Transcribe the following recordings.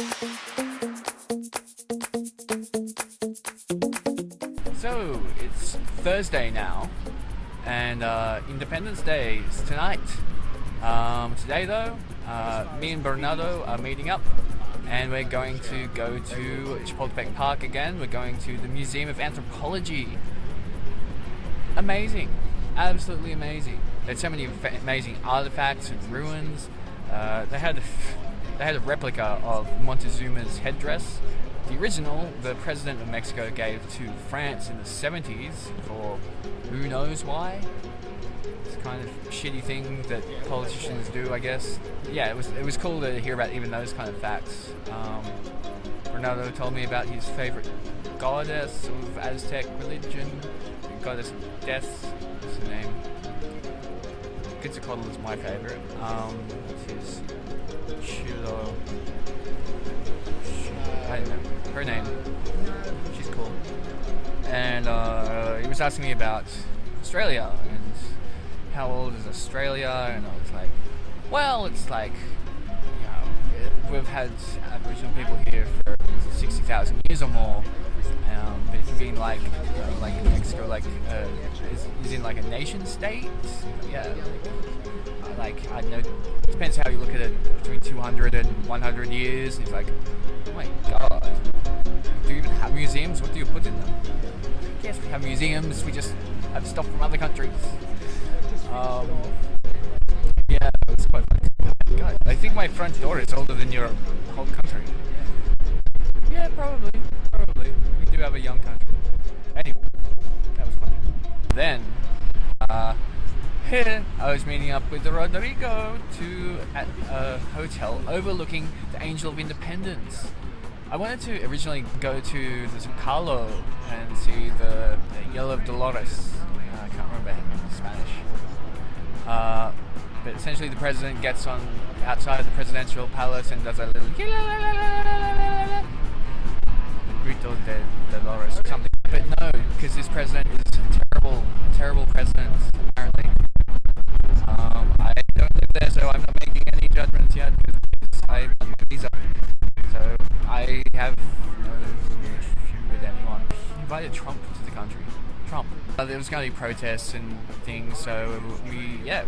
So it's Thursday now, and uh, Independence Day is tonight. Um, today, though, uh, me and Bernardo are meeting up, and we're going to go to Chapultepec Park again. We're going to the Museum of Anthropology. Amazing, absolutely amazing. There's so many amazing artifacts and ruins. Uh, they had they had a replica of Montezuma's headdress the original, the president of Mexico gave to France in the 70s for who knows why. It's kind of shitty thing that politicians do, I guess. Yeah, it was it was cool to hear about even those kind of facts. Um, Ronaldo told me about his favorite goddess of Aztec religion, goddess of death. What's her name? Quetzalcoatl is my favorite. Um, his Chilo. I don't know her name. She's cool. And uh, he was asking me about Australia and how old is Australia, and I was like, well, it's like, you know, we've had Aboriginal people here for 60,000 years or more. Um, but it's been like, uh, like Mexico, like, uh, is, is in like a nation state. Yeah, like, like I know, depends how you look at it, between 200 and 100 years. And he's like, oh my god, do you even have museums? What do you put in them? Yes, we have museums. We just have stuff from other countries. Um, yeah, it's quite funny. God, I think my front door is older than your whole country. Yeah, probably, probably. We do have a young country. Anyway, that was funny. Then, uh, here I was meeting up with Rodrigo to at a hotel overlooking the Angel of Independence. I wanted to originally go to the Zocalo and see the, the Yellow of Dolores. Uh, I can't remember in Spanish. Uh, but essentially, the president gets on outside the presidential palace and does a little de Dolores or something. But no, because this president is a terrible, terrible president. Apparently, um, I don't live there, so I'm not making any judgments yet because I want my visa. So I have no issue with anyone. He invited Trump to the country. Trump. Uh, there was going to be protests and things, so we, yeah,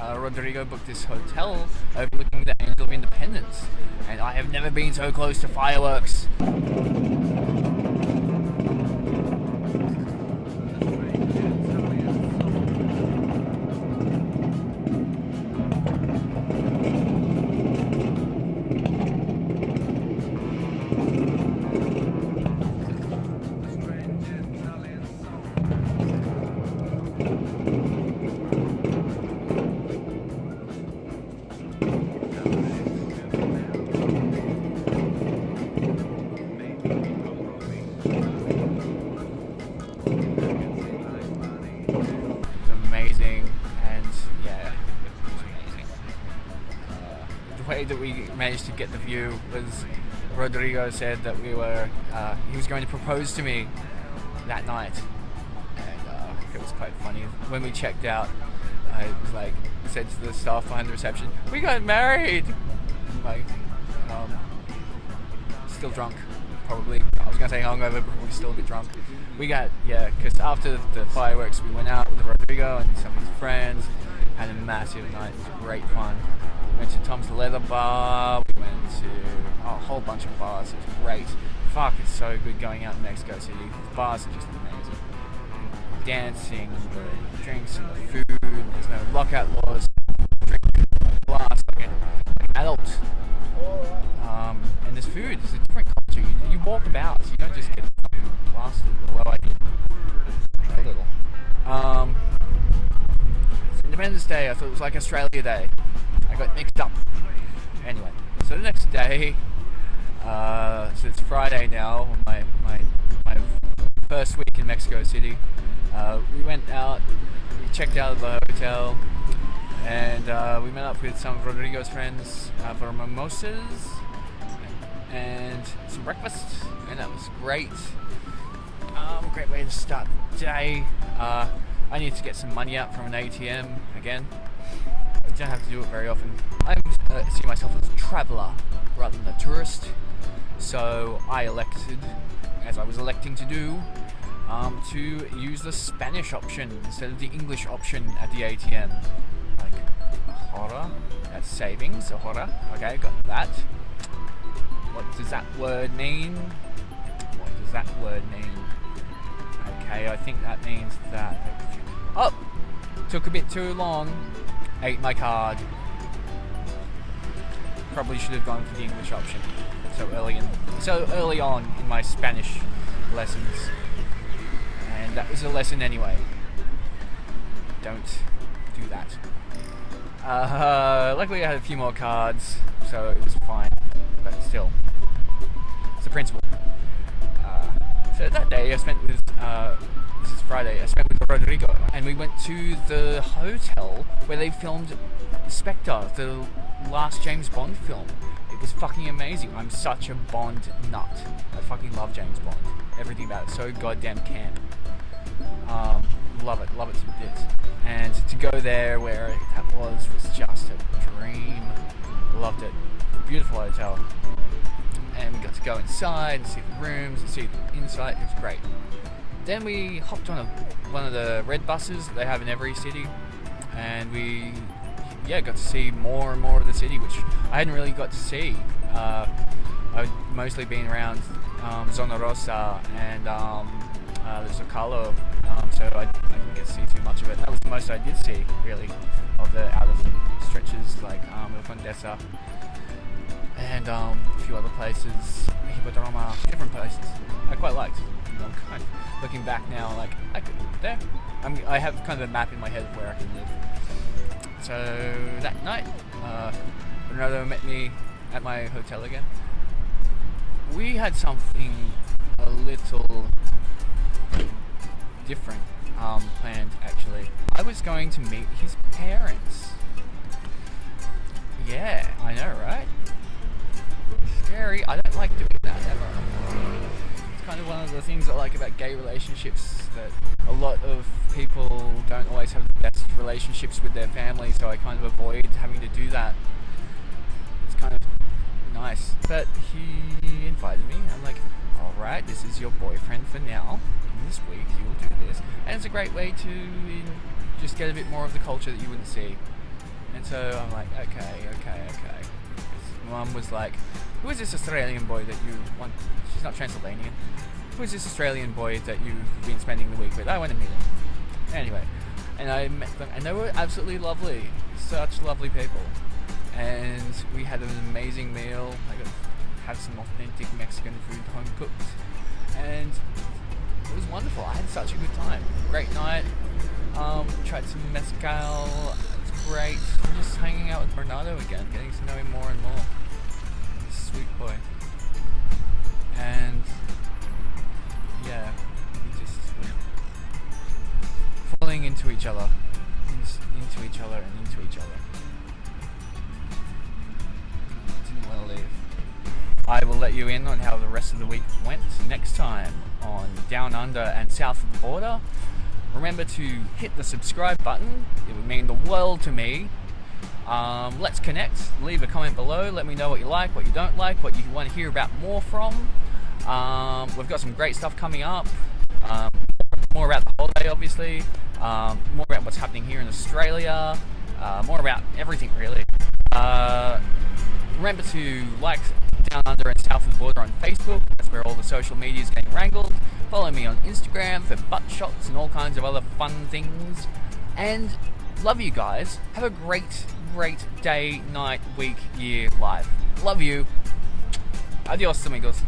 uh, Rodrigo booked this hotel overlooking the Angel of Independence, and I have never been so close to fireworks. Managed to get the view was Rodrigo said that we were uh, he was going to propose to me that night, and uh, it was quite funny. When we checked out, I was like said to the staff behind the reception, "We got married." like, um, still drunk, probably. I was gonna say hungover, but we're still a bit drunk. We got yeah, because after the fireworks, we went out with Rodrigo and some of his friends, had a massive night. It was great fun went to Tom's Leather Bar. We went to oh, a whole bunch of bars. It was great. Fuck, it's so good going out in Mexico City. The bars are just amazing. Dancing, the drinks, and the food. There's no lockout laws. Drink glass like, an adult. Um, and there's food. It's a different culture. You, you walk about. So you don't just get blasted. Although I did Independence Day. I thought it was like Australia Day. I got mixed up. Anyway, so the next day, uh, so it's Friday now, my, my, my first week in Mexico City. Uh, we went out, we checked out of the hotel, and uh, we met up with some of Rodrigo's friends uh, for mimosas and some breakfast, and that was great. Um, great way to start the day. Uh, I need to get some money out from an ATM again don't have to do it very often. I uh, see myself as a traveller. rather than a tourist. So I elected, as I was electing to do, um, to use the Spanish option instead of the English option at the ATM. Like, hora, that's savings, so hora, okay, got that. What does that word mean? What does that word mean? Okay, I think that means that... Oh! Took a bit too long. Ate my card. Probably should have gone for the English option so early in, so early on in my Spanish lessons. And that was a lesson anyway. Don't do that. Uh, luckily I had a few more cards, so it was fine. But still, it's a principle. Uh, so that day I spent with, uh, this is Friday, I spent Rodrigo, and we went to the hotel where they filmed Spectre, the last James Bond film. It was fucking amazing. I'm such a Bond nut. I fucking love James Bond. Everything about it. So goddamn camp. Um, love it, love it to bits. And to go there where that was was just a dream. Loved it. Beautiful hotel. And we got to go inside and see the rooms and see the inside. It was great. Then we hopped on a, one of the red buses they have in every city, and we yeah got to see more and more of the city, which I hadn't really got to see. Uh, I'd mostly been around um, Zona Rosa and um, uh, the Zocalo, um, so I, I, didn't get to see too much of it. That was the most I did see, really, of the outer stretches like um, El Condesa and um, a few other places, different places. I quite liked. Know, kind of looking back now, like I could live there. I'm, I have kind of a map in my head of where I can live. So that night, uh, Bernardo met me at my hotel again. We had something a little different um, planned actually. I was going to meet his parents. Yeah, I know, right? Scary. I don't like doing that ever. Kind of one of the things I like about gay relationships that a lot of people don't always have the best relationships with their family, so I kind of avoid having to do that. It's kind of nice. But he invited me. I'm like, alright, this is your boyfriend for now. In this week, you'll do this. And it's a great way to just get a bit more of the culture that you wouldn't see. And so I'm like, okay, okay, okay. Mum was like, who is this Australian boy that you want? She's not Transylvanian. Who is this Australian boy that you've been spending the week with? I want to meet him. Anyway, and I met them, and they were absolutely lovely. Such lovely people. And we had an amazing meal. I got to have some authentic Mexican food home cooked. And it was wonderful. I had such a good time. Great night. Um, tried some mezcal. It's great. Just hanging out with Bernardo again, getting to know him more and more. Sweet boy. And yeah, we just were falling into each other, into each other, and into each other. Didn't want to leave. I will let you in on how the rest of the week went next time on Down Under and South of the Border. Remember to hit the subscribe button, it would mean the world to me. Um, let's connect, leave a comment below, let me know what you like, what you don't like, what you want to hear about more from. Um, we've got some great stuff coming up, um, more about the holiday obviously, um, more about what's happening here in Australia, uh, more about everything really. Uh, remember to like Down Under and South of the Border on Facebook, that's where all the social media is getting wrangled. Follow me on Instagram for butt shots and all kinds of other fun things. And love you guys. Have a great, great day, night, week, year, life. Love you. Adios, amigos.